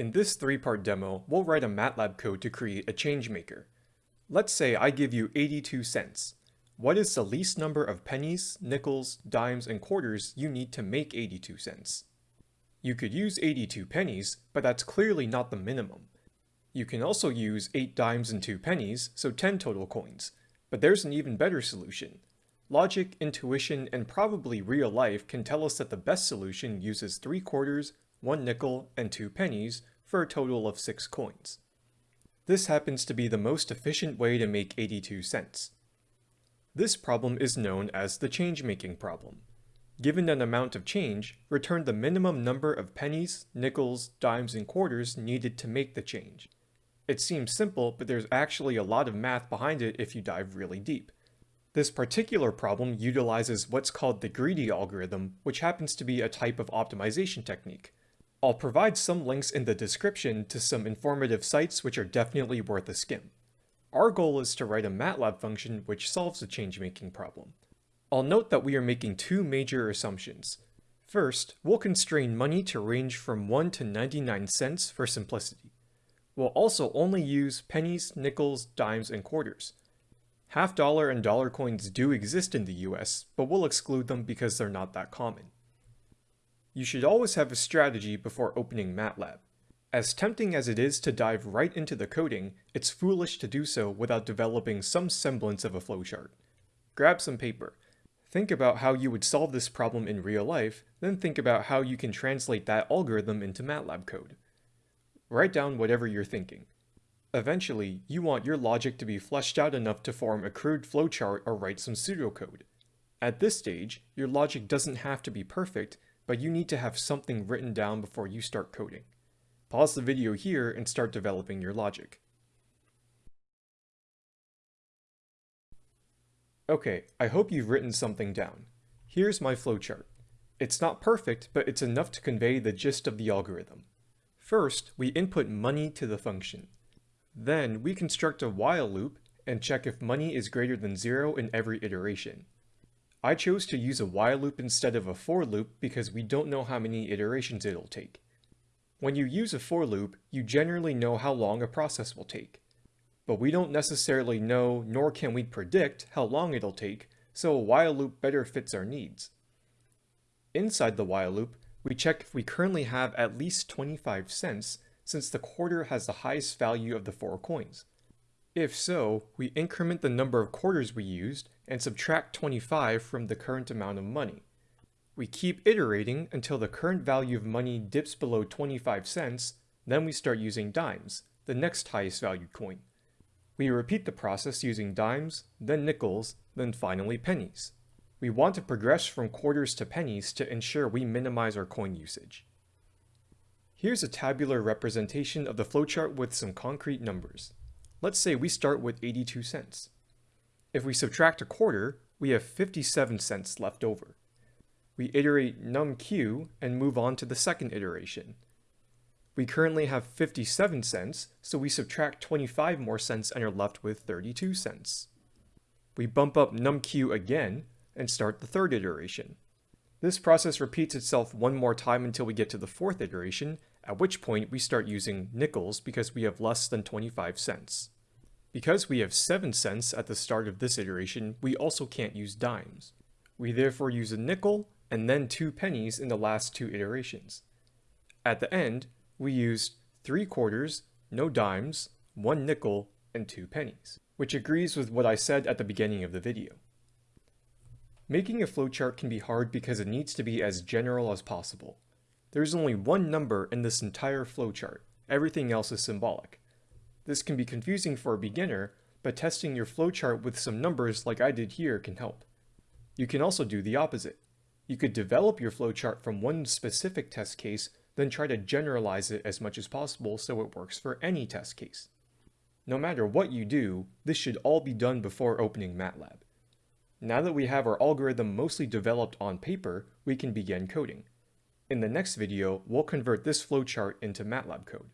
In this three-part demo, we'll write a MATLAB code to create a changemaker. Let's say I give you 82 cents. What is the least number of pennies, nickels, dimes, and quarters you need to make 82 cents? You could use 82 pennies, but that's clearly not the minimum. You can also use 8 dimes and 2 pennies, so 10 total coins. But there's an even better solution. Logic, intuition, and probably real life can tell us that the best solution uses 3 quarters, 1 nickel, and 2 pennies for a total of 6 coins. This happens to be the most efficient way to make 82 cents. This problem is known as the change-making problem. Given an amount of change, return the minimum number of pennies, nickels, dimes, and quarters needed to make the change. It seems simple, but there's actually a lot of math behind it if you dive really deep. This particular problem utilizes what's called the greedy algorithm, which happens to be a type of optimization technique. I'll provide some links in the description to some informative sites which are definitely worth a skim. Our goal is to write a MATLAB function which solves the change-making problem. I'll note that we are making two major assumptions. First, we'll constrain money to range from 1 to 99 cents for simplicity. We'll also only use pennies, nickels, dimes, and quarters. Half dollar and dollar coins do exist in the US, but we'll exclude them because they're not that common. You should always have a strategy before opening MATLAB. As tempting as it is to dive right into the coding, it's foolish to do so without developing some semblance of a flowchart. Grab some paper. Think about how you would solve this problem in real life, then think about how you can translate that algorithm into MATLAB code. Write down whatever you're thinking. Eventually, you want your logic to be fleshed out enough to form a crude flowchart or write some pseudocode. At this stage, your logic doesn't have to be perfect, but you need to have something written down before you start coding. Pause the video here and start developing your logic. Okay, I hope you've written something down. Here's my flowchart. It's not perfect, but it's enough to convey the gist of the algorithm. First, we input money to the function. Then, we construct a while loop and check if money is greater than zero in every iteration. I chose to use a while loop instead of a for loop because we don't know how many iterations it'll take. When you use a for loop, you generally know how long a process will take. But we don't necessarily know, nor can we predict, how long it'll take, so a while loop better fits our needs. Inside the while loop, we check if we currently have at least 25 cents, since the quarter has the highest value of the four coins. If so, we increment the number of quarters we used and subtract 25 from the current amount of money. We keep iterating until the current value of money dips below 25 cents, then we start using dimes, the next highest valued coin. We repeat the process using dimes, then nickels, then finally pennies. We want to progress from quarters to pennies to ensure we minimize our coin usage. Here's a tabular representation of the flowchart with some concrete numbers. Let's say we start with 82 cents. If we subtract a quarter, we have 57 cents left over. We iterate numq and move on to the second iteration. We currently have 57 cents, so we subtract 25 more cents and are left with 32 cents. We bump up numq again and start the third iteration. This process repeats itself one more time until we get to the fourth iteration, at which point we start using nickels because we have less than 25 cents. Because we have 7 cents at the start of this iteration, we also can't use dimes. We therefore use a nickel and then 2 pennies in the last two iterations. At the end, we use 3 quarters, no dimes, 1 nickel, and 2 pennies, which agrees with what I said at the beginning of the video. Making a flowchart can be hard because it needs to be as general as possible. There's only one number in this entire flowchart, everything else is symbolic. This can be confusing for a beginner, but testing your flowchart with some numbers like I did here can help. You can also do the opposite. You could develop your flowchart from one specific test case, then try to generalize it as much as possible so it works for any test case. No matter what you do, this should all be done before opening MATLAB. Now that we have our algorithm mostly developed on paper, we can begin coding. In the next video, we'll convert this flowchart into MATLAB code.